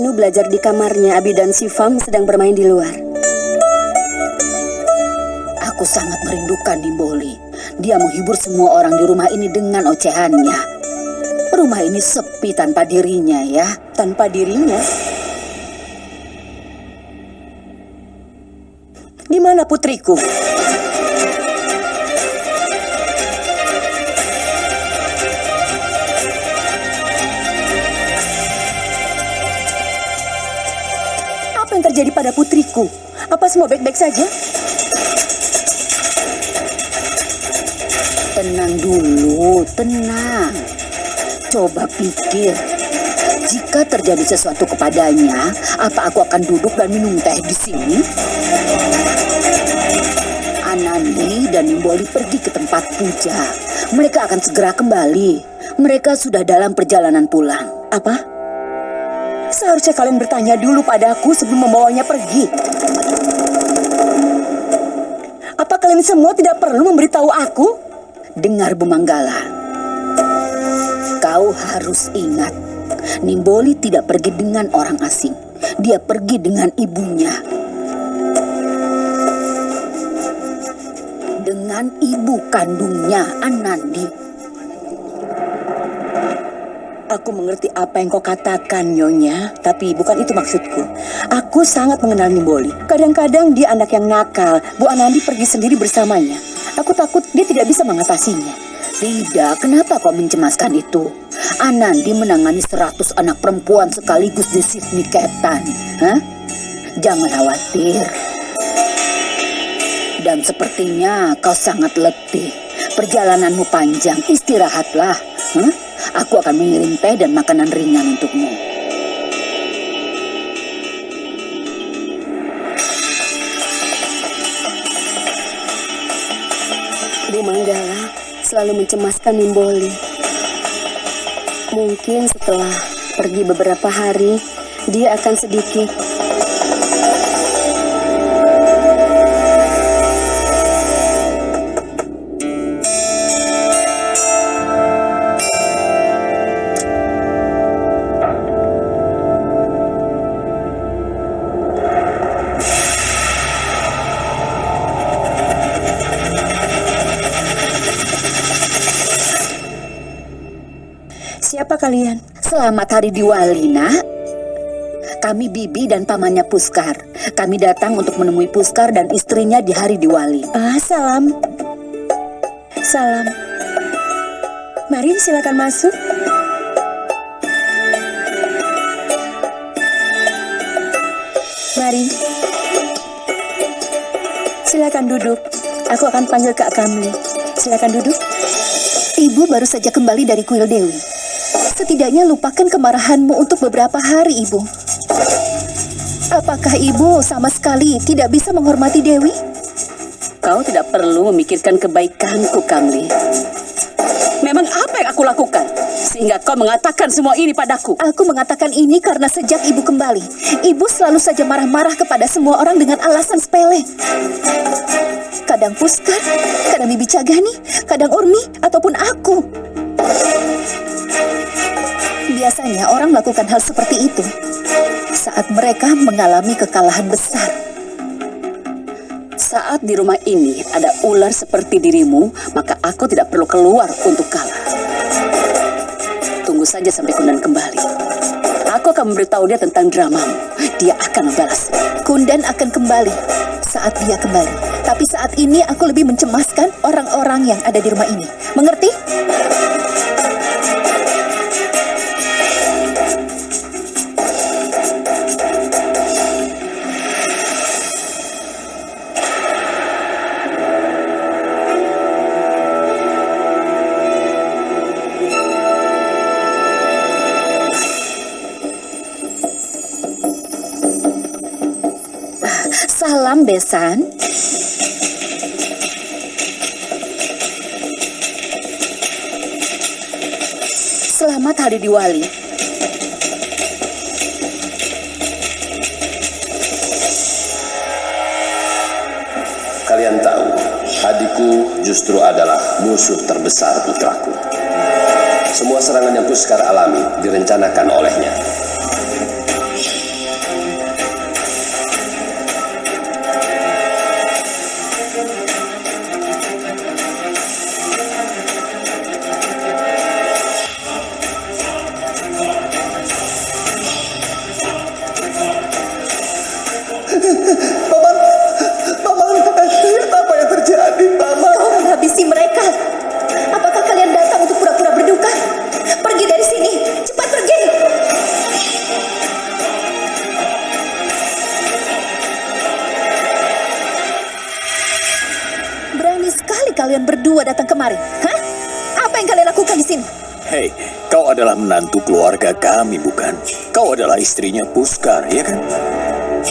Manu belajar di kamarnya, Abi dan Sifam sedang bermain di luar. Aku sangat merindukan Nimboli. Dia menghibur semua orang di rumah ini dengan ocehannya. Rumah ini sepi tanpa dirinya ya. Tanpa dirinya? Di mana putriku? Pada putriku? Apa semua baik-baik saja? Tenang dulu, tenang. Coba pikir, jika terjadi sesuatu kepadanya, apa aku akan duduk dan minum teh di sini? Anandi dan Nimboli pergi ke tempat puja. Mereka akan segera kembali. Mereka sudah dalam perjalanan pulang. Apa? Seharusnya kalian bertanya dulu padaku sebelum membawanya pergi. Apa kalian semua tidak perlu memberitahu aku? Dengar Bumanggala. Kau harus ingat, Nimboli tidak pergi dengan orang asing. Dia pergi dengan ibunya. Dengan ibu kandungnya, Anandi. Aku mengerti apa yang kau katakan, Nyonya, tapi bukan itu maksudku. Aku sangat mengenal Nimboli. Kadang-kadang dia anak yang nakal. Bu Anandi pergi sendiri bersamanya. Aku takut dia tidak bisa mengatasinya. Tidak, kenapa kau mencemaskan itu? Anandi menangani seratus anak perempuan sekaligus di Sydney Ketan. Hah? Jangan khawatir. Dan sepertinya kau sangat letih. Perjalananmu panjang, istirahatlah. Hah? Aku akan mengirim teh dan makanan ringan untukmu. Bu Manggala selalu mencemaskan Nimboli. Mungkin setelah pergi beberapa hari, dia akan sedikit Selamat Hari Diwali, nak. Kami Bibi dan pamannya Puskar. Kami datang untuk menemui Puskar dan istrinya di hari Diwali. Ah, salam. Salam. Mari silakan masuk. Mari. Silakan duduk. Aku akan panggil Kak Kamli. Silakan duduk. Ibu baru saja kembali dari kuil Dewi. Setidaknya lupakan kemarahanmu untuk beberapa hari, Ibu. Apakah Ibu sama sekali tidak bisa menghormati Dewi? Kau tidak perlu memikirkan kebaikanku, Kamli. Memang apa yang aku lakukan? Sehingga kau mengatakan semua ini padaku. Aku mengatakan ini karena sejak ibu kembali, ibu selalu saja marah-marah kepada semua orang dengan alasan sepele. Kadang Puskar, kadang Bibi Cagani, kadang Urmi, ataupun aku. Biasanya orang melakukan hal seperti itu saat mereka mengalami kekalahan besar. Saat di rumah ini ada ular seperti dirimu, maka aku tidak perlu keluar untuk kalah. Tunggu saja sampai Kundan kembali. Aku akan memberitahu dia tentang dramamu. Dia akan membalas. Kundan akan kembali saat dia kembali. Tapi saat ini aku lebih mencemaskan orang-orang yang ada di rumah ini. Mengerti? Salam besan. Selamat Hari Diwali. Kalian tahu, adikku justru adalah musuh terbesar putraku. Semua serangan yang Puskar alami direncanakan olehnya. Kalian berdua datang kemari. Hah? Apa yang kalian lakukan di sini? Hei, kau adalah menantu keluarga kami, bukan? Kau adalah istrinya Puskar, ya kan?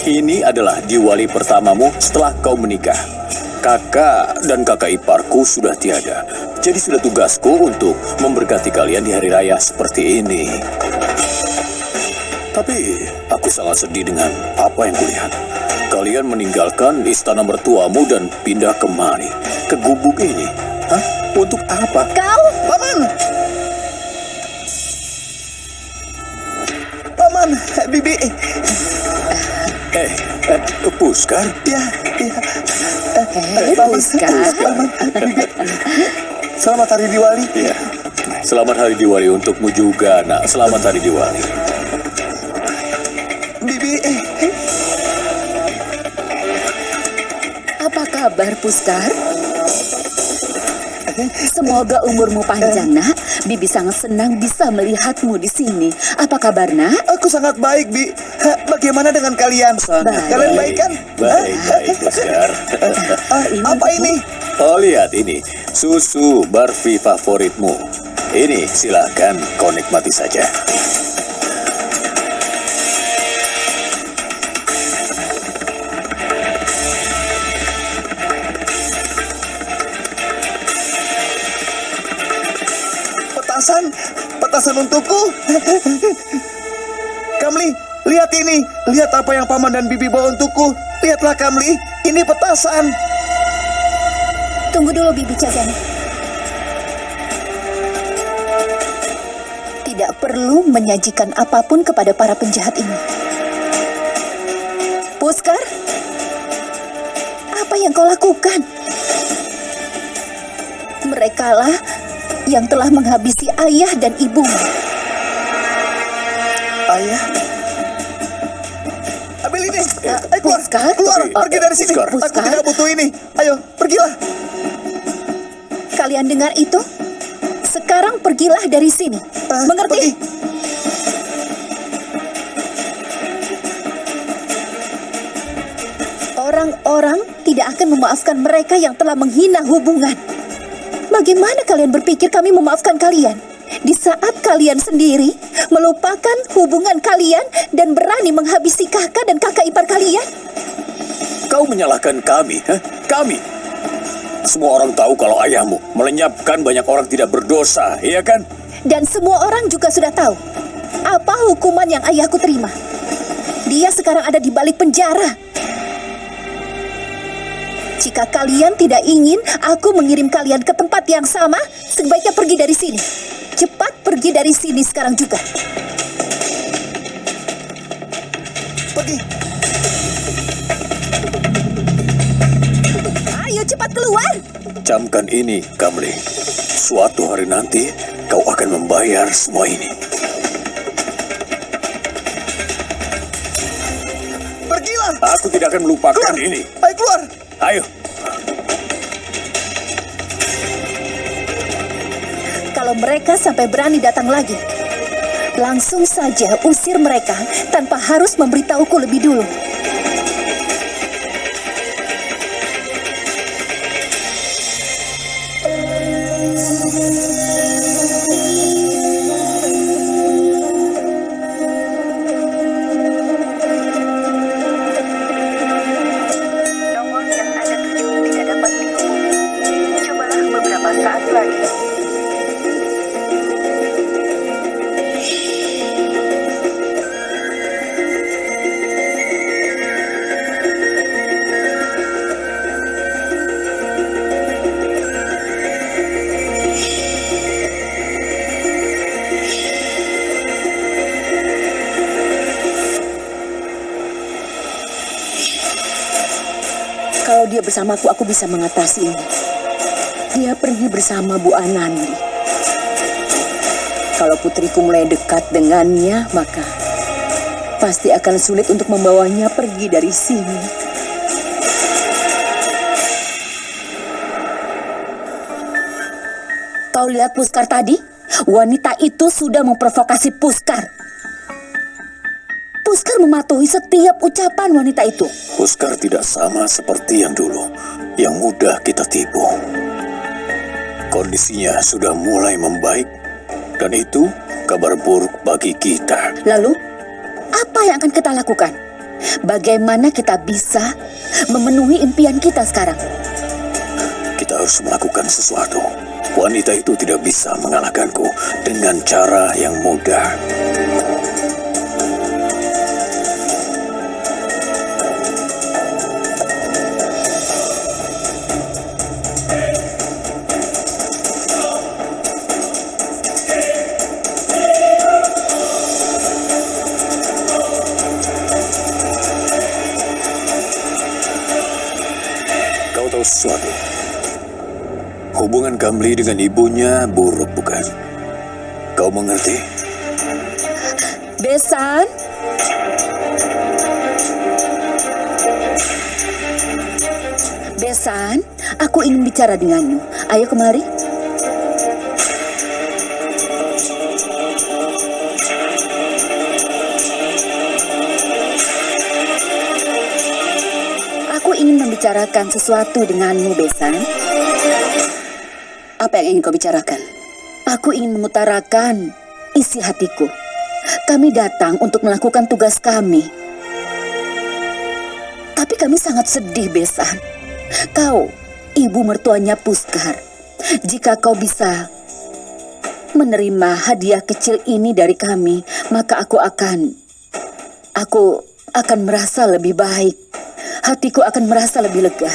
Ini adalah diwali pertamamu setelah kau menikah. Kakak dan kakak iparku sudah tiada. Jadi sudah tugasku untuk memberkati kalian di hari raya seperti ini. Tapi aku sangat sedih dengan apa yang kulihat. Kalian meninggalkan istana mertuamu dan pindah kemari, ke gubuk ini. Hah? Untuk apa? Kau Paman. Paman, Bibi. Eh, eh Puskar? Ya, ya. Hei, Puskar. Paman, Bibi. Selamat hari Diwali. Ya. Selamat hari Diwali untukmu juga, nak. Selamat hari Diwali. Bibi, eh, kabar, Puskar? Semoga umurmu panjang, nak. Bibi sangat senang bisa melihatmu di sini. Apa kabar, nak? aku sangat baik, Bi. Bagaimana dengan kalian? Baik. Kalian baik kan? Baik, baik, Puskar. Ah, apa ini? Oh, lihat ini. Susu barfi favoritmu. Ini, silakan kau nikmati saja. Untukku. Kamli, lihat ini. Lihat apa yang paman dan bibi bawa untukku. Lihatlah Kamli, ini petasan. Tunggu dulu Bibi Cagani. Tidak perlu menyajikan apa pun kepada para penjahat ini. Puskar, apa yang kau lakukan? Merekalah yang telah menghabisi ayah dan ibumu. Ayah. Ambil ini. Ayo keluar. Puskar? Keluar, pergi dari sini. Puskar. Aku tidak butuh ini. Ayo, pergilah. Kalian dengar itu? Sekarang pergilah dari sini. Ah, Mengerti? pergi. Orang-orang tidak akan memaafkan mereka yang telah menghina hubungan. Bagaimana kalian berpikir kami memaafkan kalian? Di saat kalian sendiri melupakan hubungan kalian dan berani menghabisi kakak dan kakak ipar kalian? Kau menyalahkan kami, hah? Kami. Semua orang tahu kalau ayahmu melenyapkan banyak orang tidak berdosa, iya kan? Dan semua orang juga sudah tahu apa hukuman yang ayahku terima. Dia sekarang ada di balik penjara. Jika kalian tidak ingin aku mengirim kalian ke tempat yang sama, sebaiknya pergi dari sini. Cepat pergi dari sini sekarang juga. Pergi. Ayo cepat keluar. Camkan ini, Kamli. Suatu hari nanti, kau akan membayar semua ini. Pergilah. Aku tidak akan melupakan Keluar. ini. Ayo keluar. Ayo. Kalau mereka sampai berani datang lagi, langsung saja usir mereka tanpa harus memberitahuku lebih dulu. Bersamaku, aku bisa mengatasi ini. Dia pergi bersama Bu Anandi. Kalau putriku mulai dekat dengannya, maka pasti akan sulit untuk membawanya pergi dari sini. Kau lihat Puskar tadi? Wanita itu sudah memprovokasi Puskar. Puskar mematuhi setiap ucapan wanita itu. Puskar tidak sama seperti yang dulu, yang mudah kita tipu. Kondisinya sudah mulai membaik, dan itu kabar buruk bagi kita. Lalu, apa yang akan kita lakukan? Bagaimana kita bisa memenuhi impian kita sekarang? Kita harus melakukan sesuatu. Wanita itu tidak bisa mengalahkanku dengan cara yang mudah. Sesuatu? Hubungan Kamli dengan ibunya buruk, bukan? Kau mengerti? Besan? Besan, aku ingin bicara denganmu. Ayo kemari. Membicarakan sesuatu denganmu, Besan. Apa yang ingin kau bicarakan? Aku ingin mengutarakan isi hatiku. Kami datang untuk melakukan tugas kami. Tapi kami sangat sedih, Besan. Kau, ibu mertuanya Puskar. Jika kau bisa menerima hadiah kecil ini dari kami, maka aku akan... Aku akan merasa lebih baik. Hatiku akan merasa lebih lega.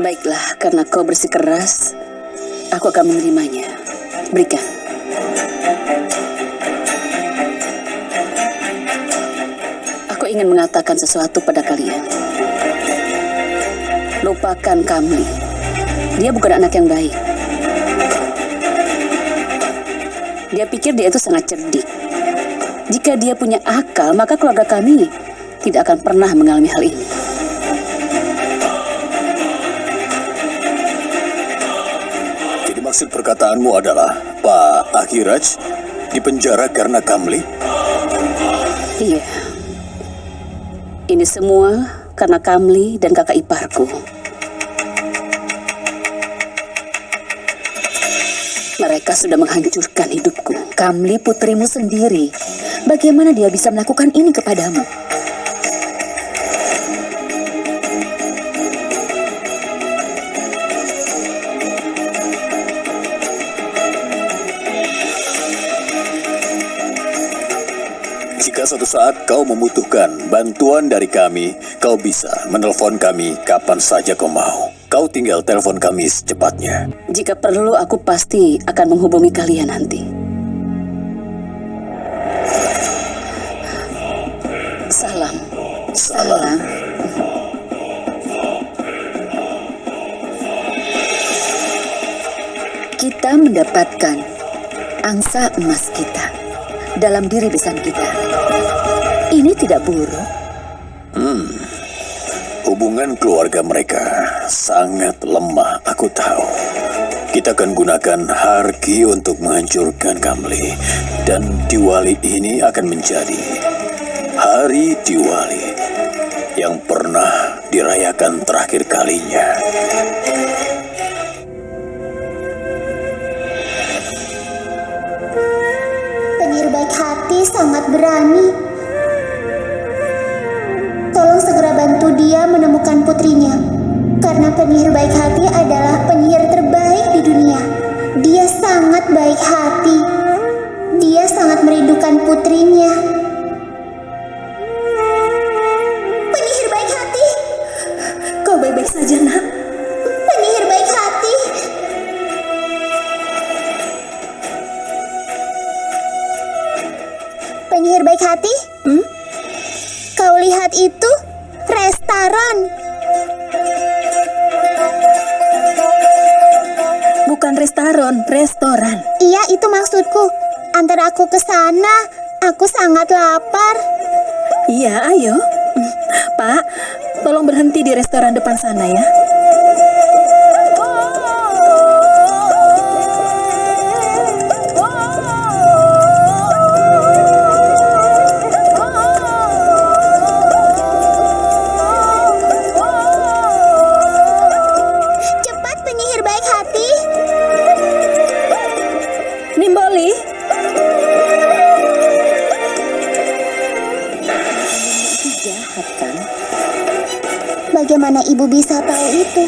Baiklah, karena kau bersikeras, aku akan menerimanya. Berikan. Aku ingin mengatakan sesuatu pada kalian. Lupakan Kamli. Dia bukan anak yang baik. Dia pikir dia itu sangat cerdik. Jika dia punya akal, maka keluarga kami tidak akan pernah mengalami hal ini. Jadi maksud perkataanmu adalah Pak Akhiraj dipenjara karena Kamli? Iya. Ini semua karena Kamli dan kakak iparku. Mereka sudah menghancurkan hidupku. Kamli putrimu sendiri. Bagaimana dia bisa melakukan ini kepadamu? Jika suatu saat kau membutuhkan bantuan dari kami, kau bisa menelpon kami kapan saja kau mau. Kau tinggal telepon kami secepatnya. Jika perlu, aku pasti akan menghubungi kalian nanti. Salam. Salam. Kita mendapatkan angsa emas kita dalam diri besan kita. Ini tidak buruk. Hubungan keluarga mereka sangat lemah, aku tahu. Kita akan gunakan Harki untuk menghancurkan Kamli. Dan Diwali ini akan menjadi hari Diwali yang pernah dirayakan terakhir kalinya. Sangat berani. Tolong segera bantu dia menemukan putrinya. Karena penyihir baik hati adalah penyihir terbaik di dunia. Dia sangat baik hati. Dia sangat merindukan putrinya. Sangat lapar. Iya, ayo. Pak, tolong berhenti di restoran depan sana ya. Jahat kan? Bagaimana ibu bisa tahu itu?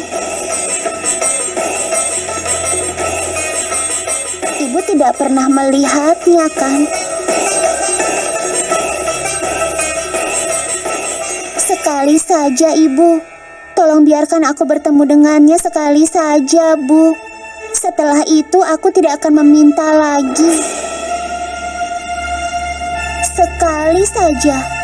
Ibu tidak pernah melihatnya kan? Sekali saja ibu. Tolong biarkan aku bertemu dengannya sekali saja, Bu. Setelah itu aku tidak akan meminta lagi. Sekali saja.